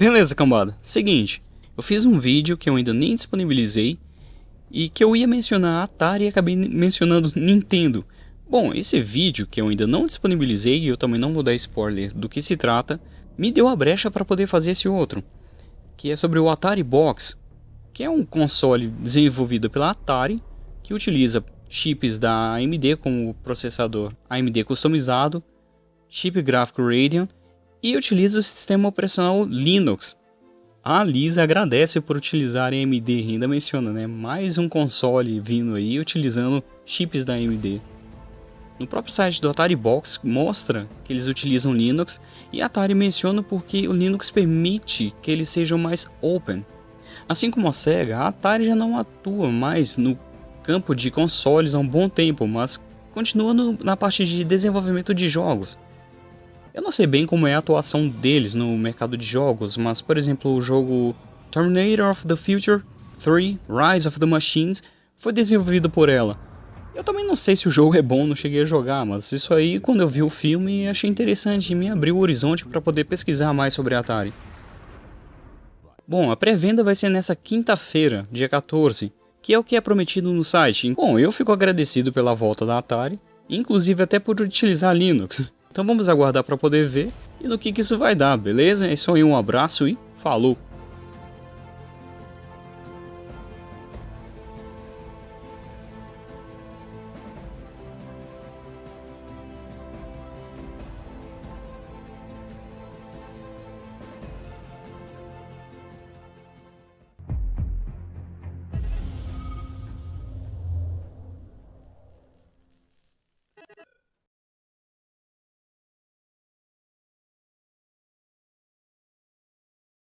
Beleza, cambada. Seguinte, eu fiz um vídeo que eu ainda nem disponibilizei e que eu ia mencionar Atari e acabei mencionando Nintendo. Bom, esse vídeo que eu ainda não disponibilizei e eu também não vou dar spoiler do que se trata, me deu a brecha para poder fazer esse outro, que é sobre o Atari Box, que é um console desenvolvido pela Atari que utiliza chips da AMD como processador AMD customizado, chip gráfico Radeon e utiliza o sistema operacional Linux. A Lisa agradece por utilizar a AMD, ainda menciona, né? Mais um console vindo aí utilizando chips da AMD. No próprio site do Atari Box mostra que eles utilizam Linux e Atari menciona porque o Linux permite que eles sejam mais open. Assim como a Sega, a Atari já não atua mais no campo de consoles há um bom tempo, mas continua no, na parte de desenvolvimento de jogos. Eu não sei bem como é a atuação deles no mercado de jogos, mas por exemplo o jogo Terminator of the Future 3 Rise of the Machines foi desenvolvido por ela. Eu também não sei se o jogo é bom, não cheguei a jogar, mas isso aí quando eu vi o filme achei interessante e me abriu o horizonte para poder pesquisar mais sobre a Atari. Bom, a pré-venda vai ser nessa quinta-feira, dia 14, que é o que é prometido no site. Bom, eu fico agradecido pela volta da Atari, inclusive até por utilizar Linux. Então vamos aguardar para poder ver e no que, que isso vai dar, beleza? É isso aí, um abraço e falou!